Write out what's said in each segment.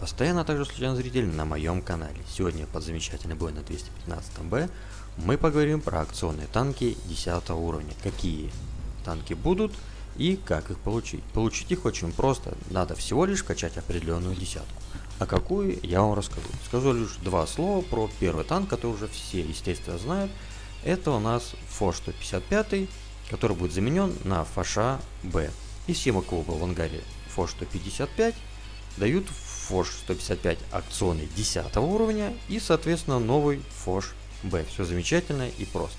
постоянно, а также случайный зритель на моем канале. Сегодня под замечательный бой на 215Б мы поговорим про акционные танки 10 уровня. Какие танки будут и как их получить. Получить их очень просто, надо всего лишь качать определенную десятку. А какую, я вам расскажу. Скажу лишь два слова про первый танк, который уже все, естественно, знают. Это у нас ФО 155, который будет заменен на ФАШа Б. И всем, у в ангаре ФО 155, дают ФОШ 155 акционный 10 уровня и, соответственно, новый ФОШ Б. Все замечательно и просто.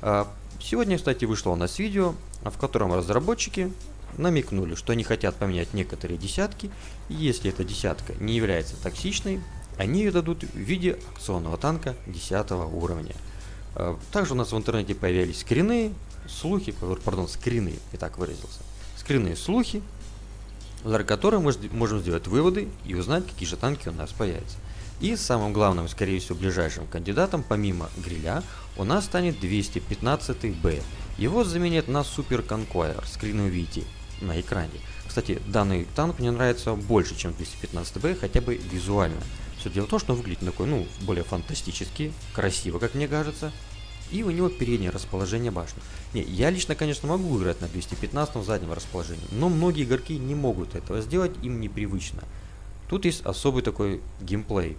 А, сегодня, кстати, вышло у нас видео, в котором разработчики намекнули, что они хотят поменять некоторые десятки, и если эта десятка не является токсичной, они ее дадут в виде акционного танка 10 уровня. А, также у нас в интернете появились скрины, слухи, пардон, скрины, и так выразился. Скрины слухи, благодаря которым мы можем сделать выводы и узнать, какие же танки у нас появятся. И самым главным, скорее всего, ближайшим кандидатом, помимо гриля, у нас станет 215Б. Его заменят на Super Conqueror, скрин вы видите на экране. Кстати, данный танк мне нравится больше, чем 215Б, хотя бы визуально. Все дело в том, что он выглядит такой, ну, более фантастически, красиво, как мне кажется. И у него переднее расположение башни. Не, я лично, конечно, могу играть на 215 в заднем расположении, но многие игроки не могут этого сделать, им непривычно. Тут есть особый такой геймплей.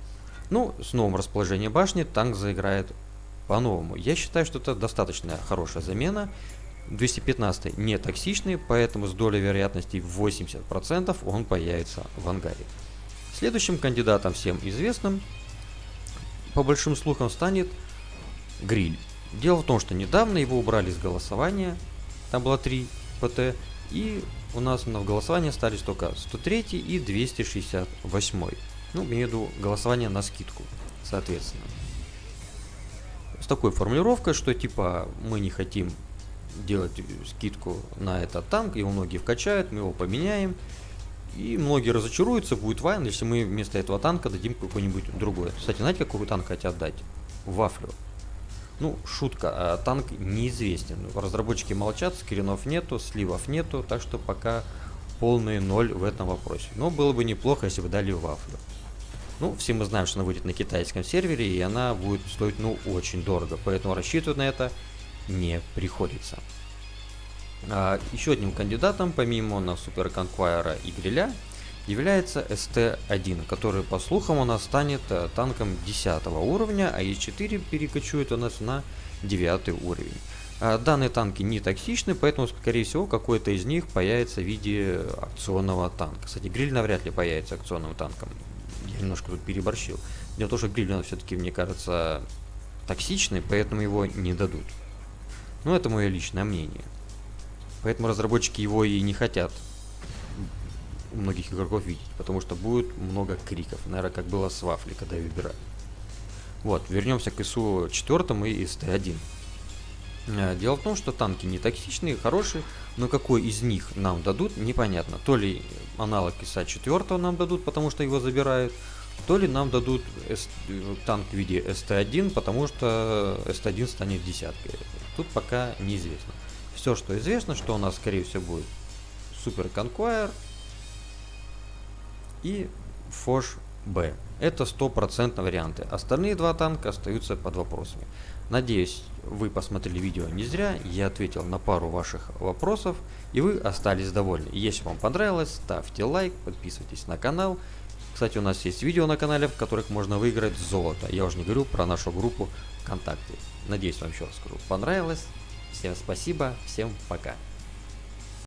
Ну, с новым расположением башни танк заиграет по-новому. Я считаю, что это достаточно хорошая замена. 215 не токсичный, поэтому с долей вероятности 80% он появится в ангаре. Следующим кандидатом всем известным, по большим слухам, станет Гриль. Дело в том, что недавно его убрали из голосования, там было 3 ПТ, и у нас в голосовании остались только 103 и 268. Ну, имею в виду голосование на скидку, соответственно. С такой формулировкой, что типа мы не хотим делать скидку на этот танк, его многие вкачают, мы его поменяем. И многие разочаруются, будет вайн, если мы вместо этого танка дадим какой-нибудь другой. Кстати, знаете, какой танк хотят дать? Вафлю. Ну, шутка, а танк неизвестен. Разработчики молчат, скринов нету, сливов нету, так что пока полный ноль в этом вопросе. Но было бы неплохо, если бы дали вафлю. Ну, все мы знаем, что она выйдет на китайском сервере, и она будет стоить, ну, очень дорого, поэтому рассчитывать на это не приходится. А, еще одним кандидатом, помимо на Супер Конквайра и Гриля, является СТ-1, который по слухам у нас станет э, танком 10 уровня, а Е4 перекочует у нас на 9 уровень. А данные танки не токсичны, поэтому скорее всего какой-то из них появится в виде акционного танка. Кстати, гриль навряд ли появится акционным танком. Я немножко тут переборщил. Дело в том, что гриль он все-таки, мне кажется, токсичный, поэтому его не дадут. Но это мое личное мнение. Поэтому разработчики его и не хотят у многих игроков видеть, потому что будет много криков, наверное, как было с Вафли, когда я выбираю. Вот, вернемся к ИСУ 4 и СТ-1. Э, дело в том, что танки не токсичные, хорошие, но какой из них нам дадут, непонятно. То ли аналог ИСа 4 нам дадут, потому что его забирают, то ли нам дадут S танк в виде СТ-1, потому что СТ-1 станет десяткой. Тут пока неизвестно. Все, что известно, что у нас, скорее всего, будет Супер Conqueror, и Foch B. Это стопроцентные варианты. Остальные два танка остаются под вопросами. Надеюсь, вы посмотрели видео не зря, я ответил на пару ваших вопросов, и вы остались довольны. Если вам понравилось, ставьте лайк, подписывайтесь на канал. Кстати, у нас есть видео на канале, в которых можно выиграть золото. Я уже не говорю про нашу группу ВКонтакте. Надеюсь, вам еще раз скажу, понравилось. Всем спасибо, всем пока.